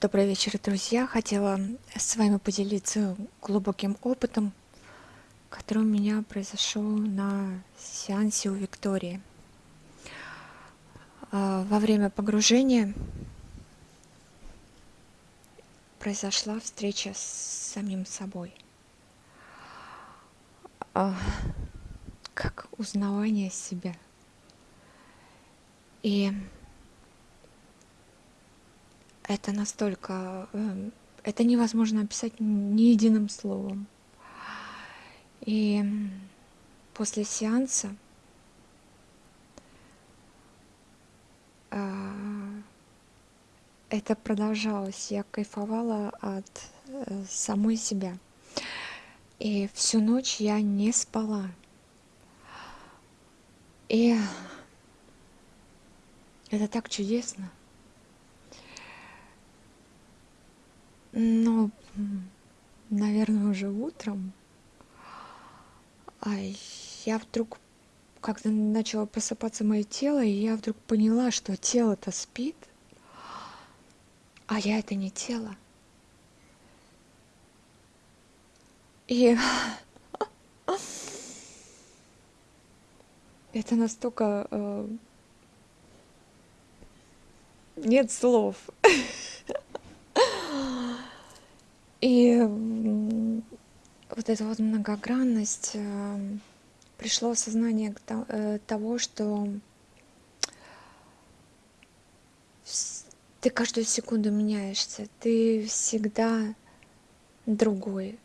Добрый вечер, друзья. Хотела с вами поделиться глубоким опытом, который у меня произошел на сеансе у Виктории. А, во время погружения произошла встреча с самим собой. А, как узнавание себя. И это настолько... Эм, это невозможно описать ни единым словом. И после сеанса а, это продолжалось. Я кайфовала от э, самой себя. И всю ночь я не спала. И это так чудесно. Ну, наверное, уже утром. А я вдруг, когда начало просыпаться мое тело, и я вдруг поняла, что тело-то спит, а я это не тело. И это настолько... Э, нет слов. И вот эта вот многогранность э, пришло осознание э, того, что ты каждую секунду меняешься, ты всегда другой.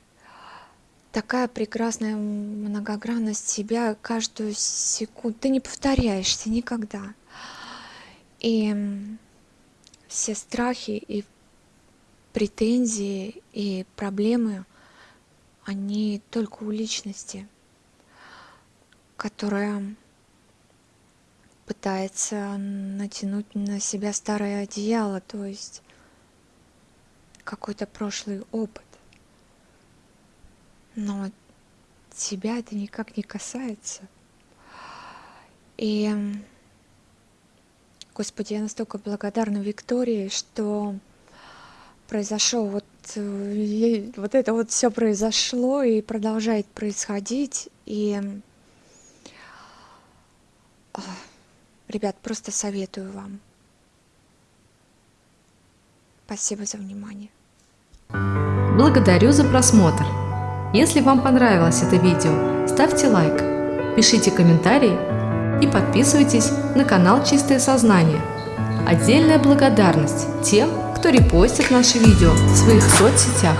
Такая прекрасная многогранность себя каждую секунду. Ты не повторяешься никогда. И все страхи и претензии и проблемы, они только у личности, которая пытается натянуть на себя старое одеяло, то есть какой-то прошлый опыт. Но тебя это никак не касается. И, Господи, я настолько благодарна Виктории, что произошел вот э, вот это вот все произошло и продолжает происходить. И ребят просто советую вам. Спасибо за внимание. Благодарю за просмотр. Если вам понравилось это видео ставьте лайк пишите комментарии и подписывайтесь на канал чистое сознание отдельная благодарность тем кто репостит наши видео в своих соцсетях.